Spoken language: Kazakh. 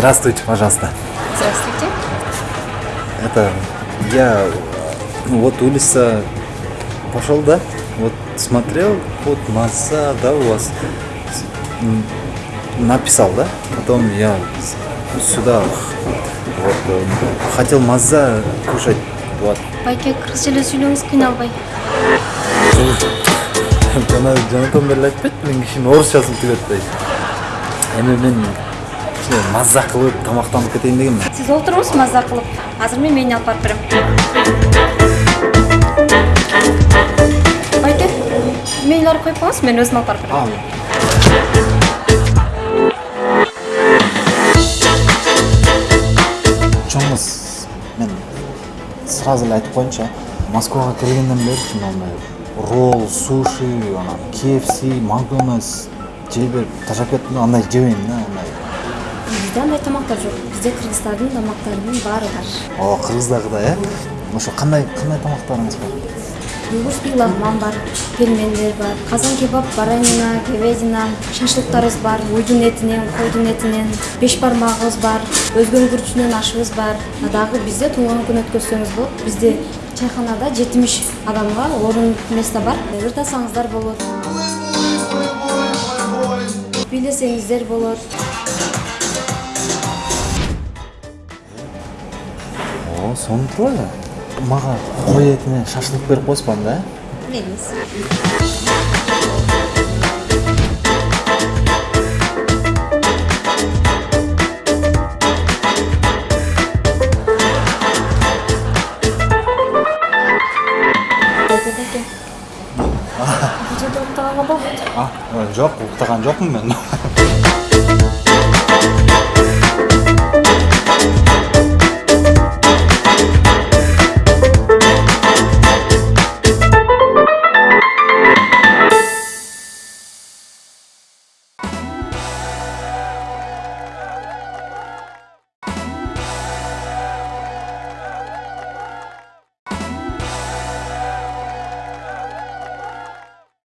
Здравствуйте, пожалуйста. Здравствуйте. Это я вот улица пошел, да? Вот смотрел, вот масса, да, у вас написал, да? Потом я сюда вот э, хотел маза кушать, вот. байке кыргыз эле сүйлөңүз кыйналбай жана жанатан бери айтпайт белең кишинин орусчасын түгөт атпайт эми мен кичине маза кылып тамактанып кетейин дегенмин сиз олтуруңуз маза кылып азыр мен мени алып барып берем байке мейлиңерди коюп коюңуз мен өзүм алып барып берем чоңуз мен сразу эле айтып коеюнчу москвага келгенден беричи мындай ролл суши анан kfc макдональдс жей берип ташап кеттим да андай жебейм да андай. Бизде андай тамактар жок. Бизде кыргыздардын тамактарынын баары бар. О кыргыздагыдай э? Ошо кандай кандай тамактарыңыз бар? Югурский лагман бар пельмендер бар казан кебаб баранина говядина шашлыктарыбыз бар уйдун этинен койдун этинен беш бармагыбыз бар өзгөн күрүчүнөн ашыбыз бар. Дагы бизде туулган күн өткөзсөңүз болот бизде чайханада жетимиш адамга орун место бар. Ырдасаңыздар болот. Бийлесеңиздер болот коесузбу анда э бериңиз Байке, байке. Бұл жерде уктаганга болбойт а жок уктаган жокмун мен.